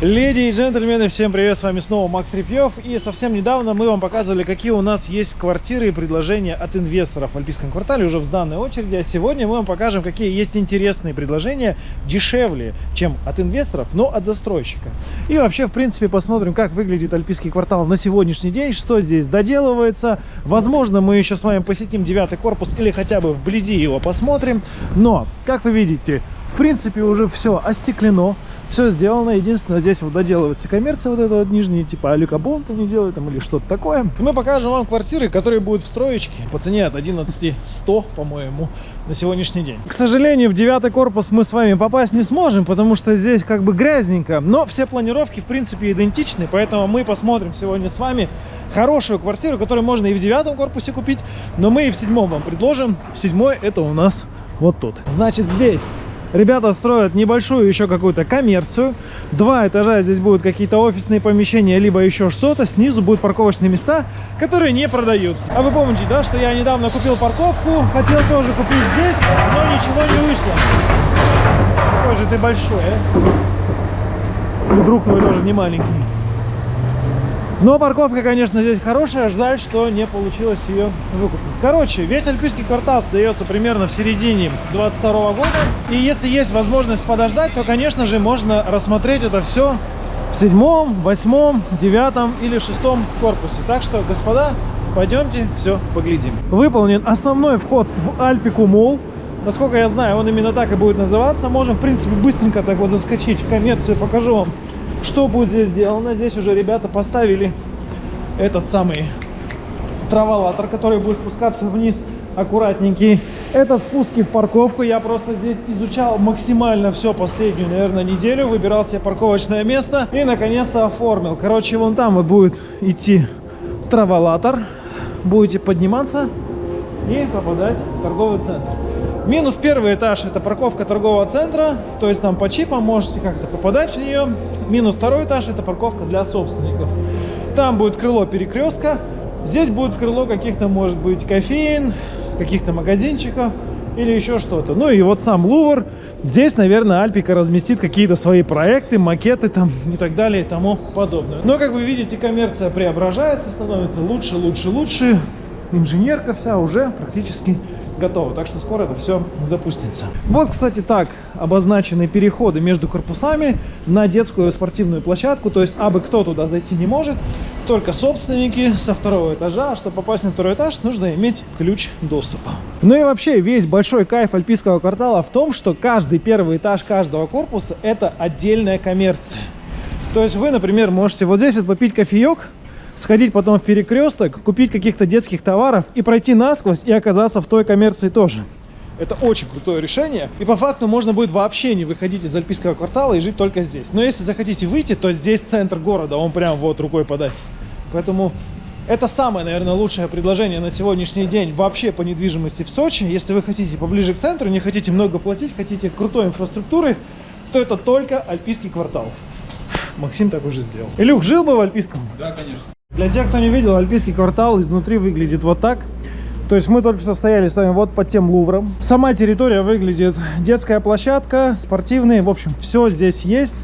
Леди и джентльмены, всем привет, с вами снова Макс Трепьев. И совсем недавно мы вам показывали, какие у нас есть квартиры и предложения от инвесторов в Альпийском квартале уже в данной очереди. А сегодня мы вам покажем, какие есть интересные предложения, дешевле, чем от инвесторов, но от застройщика. И вообще, в принципе, посмотрим, как выглядит Альпийский квартал на сегодняшний день, что здесь доделывается. Возможно, мы еще с вами посетим девятый корпус или хотя бы вблизи его посмотрим. Но, как вы видите, в принципе, уже все остеклено. Все сделано. Единственное, здесь вот доделывается коммерция, вот это вот нижний, типа алюкабонт они делают там или что-то такое. Мы покажем вам квартиры, которые будут в строечке по цене от 11 100, по-моему, на сегодняшний день. К сожалению, в девятый корпус мы с вами попасть не сможем, потому что здесь как бы грязненько. Но все планировки, в принципе, идентичны, поэтому мы посмотрим сегодня с вами хорошую квартиру, которую можно и в девятом корпусе купить, но мы и в седьмом вам предложим. Седьмой это у нас вот тут. Значит, здесь Ребята строят небольшую еще какую-то коммерцию. Два этажа здесь будут какие-то офисные помещения, либо еще что-то. Снизу будут парковочные места, которые не продаются. А вы помните, да, что я недавно купил парковку, хотел тоже купить здесь, но ничего не вышло. Какой же ты большой, а? И друг твой тоже не маленький. Но парковка, конечно, здесь хорошая. Жаль, что не получилось ее выкупить. Короче, весь Альпийский квартал сдается примерно в середине 22 года. И если есть возможность подождать, то, конечно же, можно рассмотреть это все в седьмом, восьмом, девятом или шестом корпусе. Так что, господа, пойдемте все поглядим. Выполнен основной вход в Альпику Молл. Насколько я знаю, он именно так и будет называться. Можем, в принципе, быстренько так вот заскочить в коммерцию. Покажу вам что будет здесь сделано? Здесь уже ребята поставили этот самый траволатор, который будет спускаться вниз аккуратненький. Это спуски в парковку. Я просто здесь изучал максимально все последнюю, наверное, неделю. Выбирал себе парковочное место и, наконец-то, оформил. Короче, вон там вот будет идти траволатор. Будете подниматься и попадать в торговый центр. Минус первый этаж это парковка торгового центра, то есть там по чипам можете как-то попадать в нее. Минус второй этаж это парковка для собственников. Там будет крыло перекрестка, здесь будет крыло каких-то, может быть, кофеин, каких-то магазинчиков или еще что-то. Ну и вот сам Лувр. Здесь, наверное, Альпика разместит какие-то свои проекты, макеты там и так далее и тому подобное. Но, как вы видите, коммерция преображается, становится лучше, лучше, лучше. Инженерка вся уже практически готово. Так что скоро это все запустится. Вот, кстати, так обозначены переходы между корпусами на детскую спортивную площадку. То есть, абы кто туда зайти не может, только собственники со второго этажа. А чтобы попасть на второй этаж, нужно иметь ключ доступа. Ну и вообще, весь большой кайф альпийского квартала в том, что каждый первый этаж каждого корпуса это отдельная коммерция. То есть вы, например, можете вот здесь вот попить кофеек, сходить потом в перекресток, купить каких-то детских товаров и пройти насквозь и оказаться в той коммерции тоже. Это очень крутое решение. И по факту можно будет вообще не выходить из Альпийского квартала и жить только здесь. Но если захотите выйти, то здесь центр города, он прям вот рукой подать. Поэтому это самое, наверное, лучшее предложение на сегодняшний день вообще по недвижимости в Сочи. Если вы хотите поближе к центру, не хотите много платить, хотите крутой инфраструктуры, то это только Альпийский квартал. Максим так уже сделал. Илюх, жил бы в Альпийском? Да, конечно. Для тех, кто не видел, Альпийский квартал изнутри выглядит вот так. То есть мы только что стояли с вами вот под тем лувром. Сама территория выглядит детская площадка, спортивные, в общем, все здесь есть.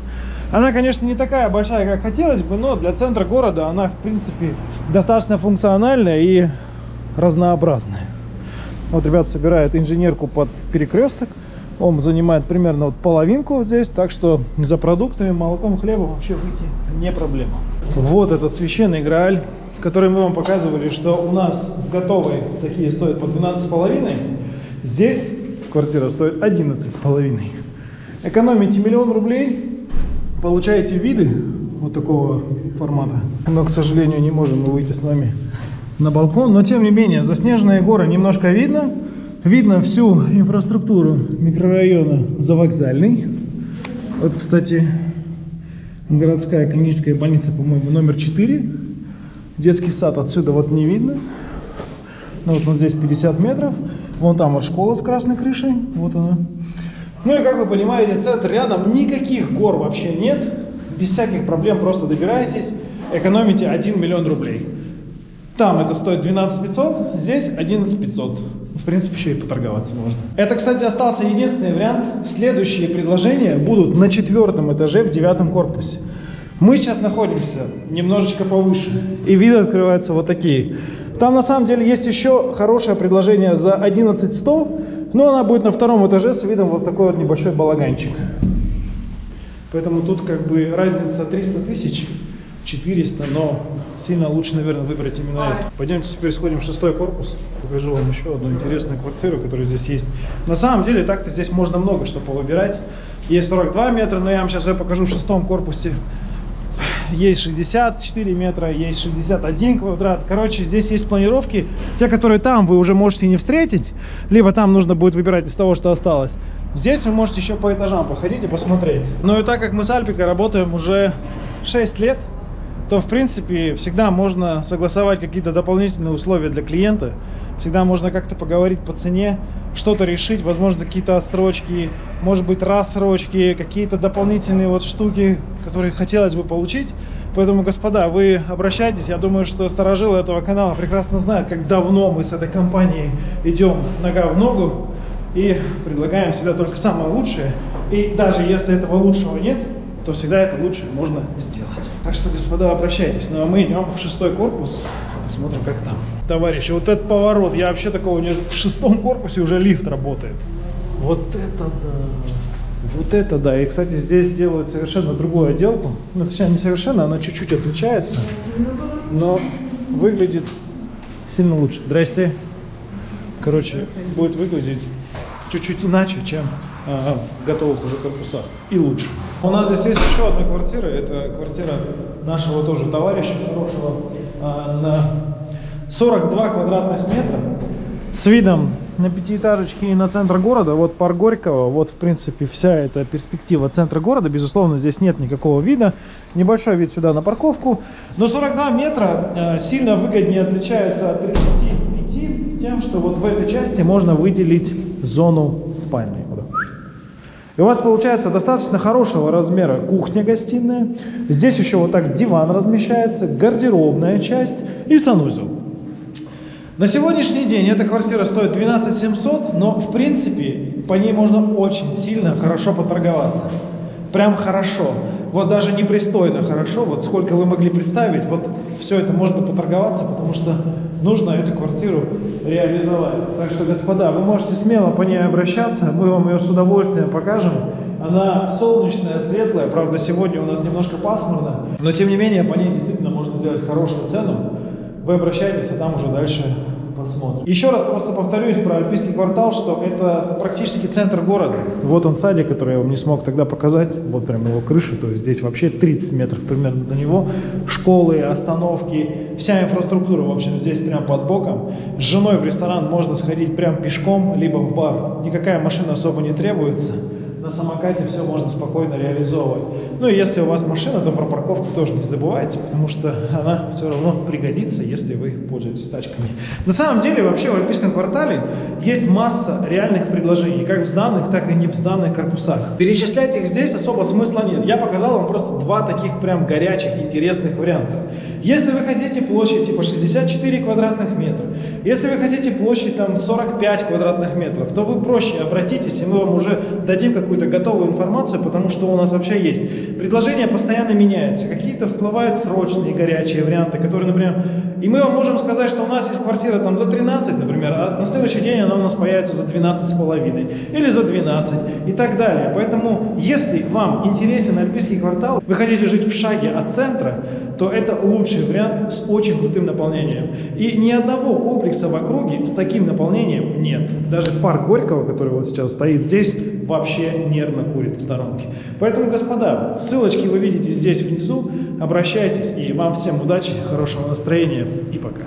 Она, конечно, не такая большая, как хотелось бы, но для центра города она, в принципе, достаточно функциональная и разнообразная. Вот ребята собирают инженерку под перекресток. Он занимает примерно вот половинку вот здесь, так что за продуктами, молоком, хлебом вообще выйти не проблема. Вот этот священный Грааль, который мы вам показывали, что у нас готовые такие стоят по 12,5. Здесь квартира стоит 11,5. Экономите миллион рублей, получаете виды вот такого формата. Но, к сожалению, не можем мы выйти с вами на балкон. Но, тем не менее, заснеженные горы немножко видно. Видно всю инфраструктуру микрорайона Завокзальный. Вот, кстати, городская клиническая больница, по-моему, номер 4. Детский сад отсюда вот не видно. Ну, вот, вот здесь 50 метров. Вон там вот школа с красной крышей. Вот она. Ну и как вы понимаете, центр рядом, никаких гор вообще нет. Без всяких проблем просто добираетесь, экономите 1 миллион рублей. Там это стоит 12 500, здесь 11 500. В принципе, еще и поторговаться можно. Это, кстати, остался единственный вариант. Следующие предложения будут на четвертом этаже в девятом корпусе. Мы сейчас находимся немножечко повыше, и виды открываются вот такие. Там на самом деле есть еще хорошее предложение за 11100, но она будет на втором этаже с видом вот такой вот небольшой балаганчик. Поэтому тут как бы разница 300 тысяч, 400, но сильно лучше, наверное, выбрать именно это. Пойдемте теперь сходим в шестой корпус. Покажу вам еще одну интересную квартиру, которая здесь есть. На самом деле, так-то здесь можно много что повыбирать. Есть 42 метра, но я вам сейчас ее покажу в шестом корпусе. Есть 64 метра, есть 61 квадрат. Короче, здесь есть планировки. Те, которые там, вы уже можете не встретить. Либо там нужно будет выбирать из того, что осталось. Здесь вы можете еще по этажам походить и посмотреть. Ну и так как мы с Альпикой работаем уже 6 лет, то в принципе всегда можно согласовать какие-то дополнительные условия для клиента. Всегда можно как-то поговорить по цене, что-то решить, возможно какие-то отсрочки, может быть рассрочки, какие-то дополнительные вот штуки, которые хотелось бы получить. Поэтому, господа, вы обращайтесь. Я думаю, что сторожилы этого канала прекрасно знают, как давно мы с этой компанией идем нога в ногу и предлагаем всегда только самое лучшее. И даже если этого лучшего нет, то всегда это лучшее можно сделать. Так что, господа, обращайтесь. Ну а мы идем в шестой корпус, посмотрим, как там. Товарищи, вот этот поворот, я вообще такого не... В шестом корпусе уже лифт работает. Вот это да. Вот это да. И, кстати, здесь делают совершенно другую отделку. Ну, точнее, не совершенно, она чуть-чуть отличается. Но выглядит сильно лучше. Здрасте. Короче, будет выглядеть чуть-чуть иначе, чем э, в готовых уже корпусах. И лучше. У нас здесь есть еще одна квартира. Это квартира нашего тоже товарища хорошего э, на 42 квадратных метра с видом на пятиэтажечки и на центр города. Вот парк Горького, вот в принципе вся эта перспектива центра города. Безусловно, здесь нет никакого вида. Небольшой вид сюда на парковку. Но 42 метра э, сильно выгоднее отличается от 35 тем, что вот в этой части можно выделить зону спальни. И у вас получается достаточно хорошего размера кухня-гостиная. Здесь еще вот так диван размещается, гардеробная часть и санузел. На сегодняшний день эта квартира стоит 12 700, но в принципе по ней можно очень сильно хорошо поторговаться. Прям хорошо. Вот даже непристойно хорошо, вот сколько вы могли представить, вот все это можно поторговаться, потому что нужно эту квартиру реализовать. Так что, господа, вы можете смело по ней обращаться, мы вам ее с удовольствием покажем. Она солнечная, светлая, правда, сегодня у нас немножко пасмурно, но тем не менее по ней действительно можно сделать хорошую цену. Вы обращайтесь, а там уже дальше посмотрим. Еще раз просто повторюсь про Альпийский квартал, что это практически центр города. Вот он садик, который я вам не смог тогда показать. Вот прям его крыша, то есть здесь вообще 30 метров примерно до него. Школы, остановки, вся инфраструктура, в общем, здесь прям под боком. С женой в ресторан можно сходить прям пешком, либо в бар. Никакая машина особо не требуется на самокате все можно спокойно реализовывать. Ну и если у вас машина, то про парковку тоже не забывайте, потому что она все равно пригодится, если вы пользуетесь тачками. На самом деле вообще в Альпийском квартале есть масса реальных предложений, как в сданных, так и не в сданных корпусах. Перечислять их здесь особо смысла нет. Я показал вам просто два таких прям горячих, интересных варианта. Если вы хотите площадь типа 64 квадратных метра, если вы хотите площадь там 45 квадратных метров, то вы проще обратитесь, и мы вам уже дадим какую-то готовую информацию, потому что у нас вообще есть. Предложения постоянно меняются, какие-то всплывают срочные горячие варианты, которые, например, и мы вам можем сказать, что у нас есть квартира там за 13, например, а на следующий день она у нас появится за 12 с половиной или за 12 и так далее. Поэтому, если вам интересен Альпийский квартал, вы хотите жить в шаге от центра, то это лучший вариант с очень крутым наполнением. И ни одного комплекса в округе с таким наполнением нет. Даже парк Горького, который вот сейчас стоит здесь, вообще нервно курит в сторонке. Поэтому, господа, ссылочки вы видите здесь внизу. Обращайтесь, и вам всем удачи, хорошего настроения и пока.